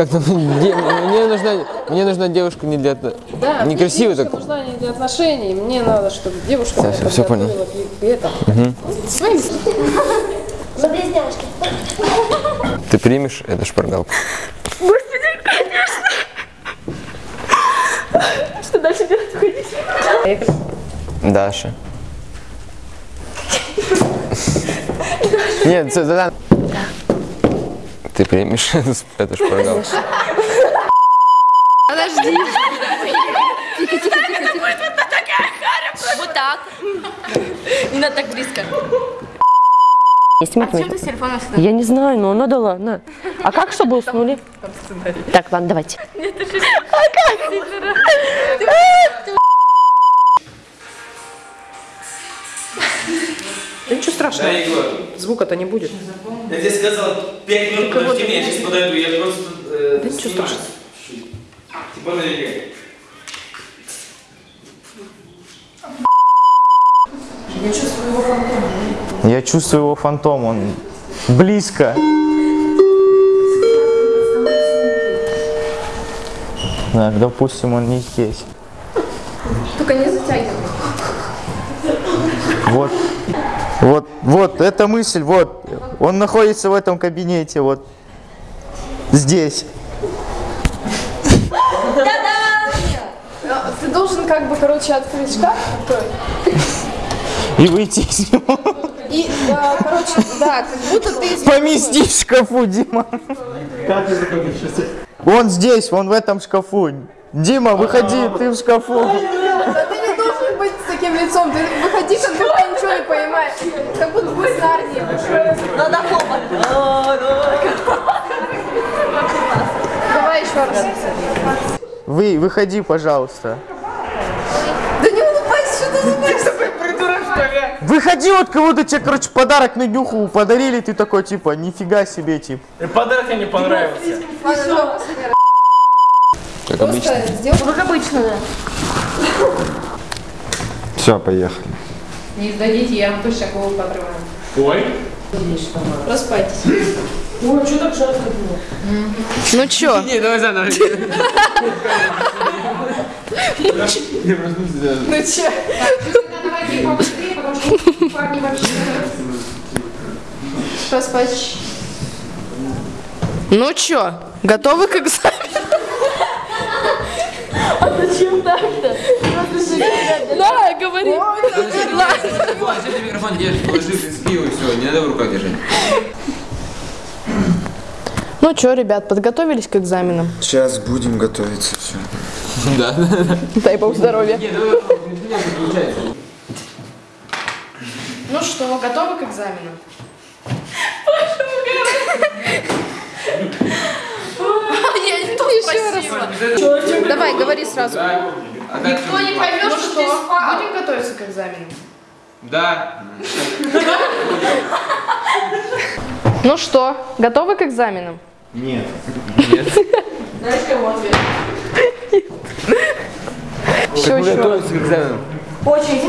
Как там? Де- Мне нужна, мне нужна девушка не для... Да, мне Некрасиво девушка так. нужна не для отношений. Мне надо, чтобы девушка меня всё, всё понял. Мы близняшки. Ты примешь эту шпаргалку? Что дальше делать? Уходить? Даша. Нет, да. Ты примешь эту шпаргалку? Подожди. Тихо, тихо, тихо, тихо. Вот так. Не надо так близко. Снимать Зачем меня. ты с телефона? Я не знаю, но надо ладно. А как, чтобы уснули? Так, ладно, давайте. Да ничего страшного. Да, Егор. Звука-то не будет. Я тебе сказал, 5 минут подожди меня, я сейчас подойду, я просто э, Да ничего страшного. Типа налегай. Я чувствую его фантом, он близко. Так, допустим, он не здесь. Только не затягивай. Вот, вот, вот, эта мысль, вот. Он находится в этом кабинете, вот. Здесь. Ты должен как бы, короче, открыть шкаф такой. И выйти из него. И, да, короче, да, как будто ты из Помести в шкафу, Дима. Он здесь, он в этом шкафу. Дима, выходи, ты в шкафу. Ты не должен быть с таким лицом. Ты выходи, как понимаешь. Как будто бы с Нарнии. Надо Давай еще раз. Вы, выходи, пожалуйста. Да не улыбайся, что ты улыбаешься? Выходи, вот кого-то тебе, короче, подарок на днюху подарили, ты такой, типа, нифига себе, типа. Подарок мне не понравился. Как обычно. Как обычно, да. Все, поехали. Не сдадите, я вам точно голову подрываю. Ой. Проспайтесь. Ну чё? Не, давай заново. Ну че? Проспать. Ну чё, готовы к экзамену? Зачем так-то? Да, говори. Зачем ты микрофон держишь? Положи пиво и все, не надо в руках держать. Ну чё, ребят, подготовились к экзаменам? Сейчас будем готовиться, все. Да, да, да. Дай бог здоровья. Ну. Ну что, готовы к экзаменам? Я не то спасибо. Давай, говори сразу. А Никто что? не поймет, что что, будем готовиться к экзаменам? Да. Ну что, готовы к экзаменам? Нет. Все, Мы готовимся к экзамену.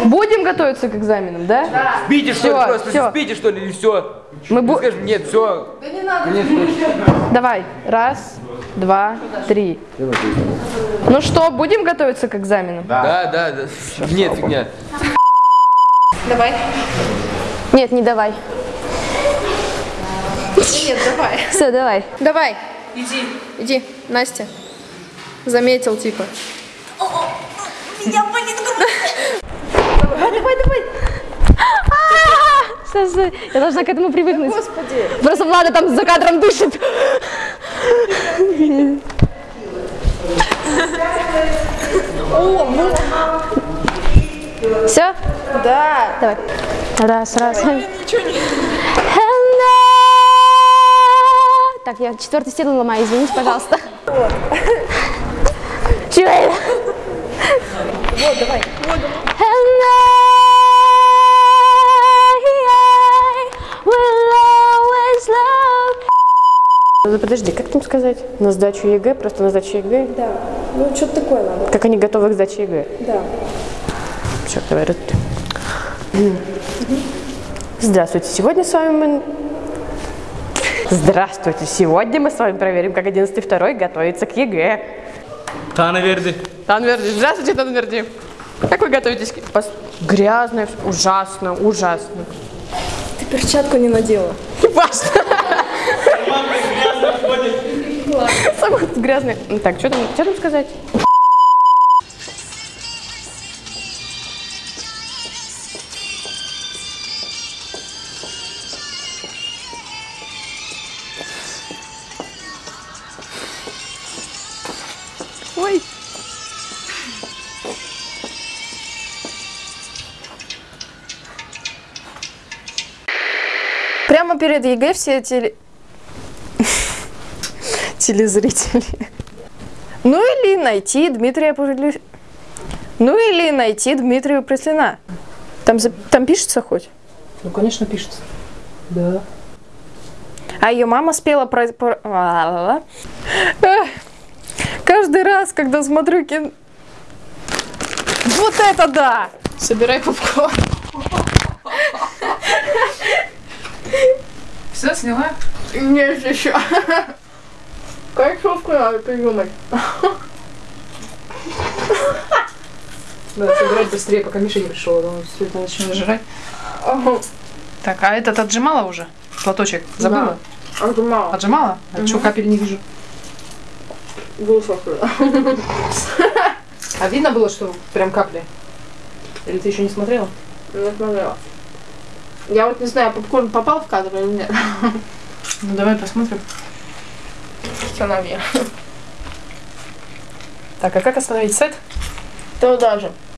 Будем готовиться к экзаменам, да? Да. Спите, что ли, просто всё. спите, что ли, и все. Мы бу- Скажем, нет, все. Да не надо. Давай, раз, два, три. Ну что, будем готовиться к экзаменам? Да, да, да. Нет, фигня. Давай. Нет, не давай. Нет, давай. Все, давай. Давай. Иди. Иди, Настя. Заметил, типа. Давай, давай, давай. Стой, стой. Я должна к этому привыкнуть. Господи. Просто Влада там за кадром дышит. Все? Да. Давай. Раз, раз. Hello. Так, я четвертую стену ломаю, извините, пожалуйста. Чего это? Вот, давай. Always love. Ну, подожди, как там сказать? На сдачу ЕГЭ, просто на сдачу ЕГЭ? Да. Ну, что-то такое надо. Как они готовы к сдаче ЕГЭ? Да. Все, давай, раз, Здравствуйте, сегодня с вами мы... Здравствуйте! Сегодня мы с вами проверим, как 11 второй готовится к ЕГЭ. Танверди. Танверди, здравствуйте, Танверди. Как вы готовитесь? к- Пос- Грязно, всё. ужасно, ужасно. Ты перчатку не надела. Важно. Самый грязный. Ну Так, что там, что там сказать? Прямо перед ЕГЭ все теле... телезрители. Ну или найти Дмитрия Пужели... Ну или найти Дмитрия Преслина. Там, там пишется хоть? Ну, конечно, пишется. Да. А ее мама спела про... про- Каждый раз, когда смотрю кино... Вот это да! Собирай попкорн. Все, сняла? Нет, еще. Концовку надо придумать. Надо собирать быстрее, пока Миша не пришел, а он все это начнет жрать. Так, а этот отжимала уже? Платочек? Забыла? Отжимала. Отжимала? А что, капель не вижу. Высохла. А видно было, что прям капли? Или ты еще не смотрела? Не смотрела. Я вот не знаю, попкорн попал в кадр или нет. Ну давай посмотрим. Установи. Так, а как остановить сет? То даже.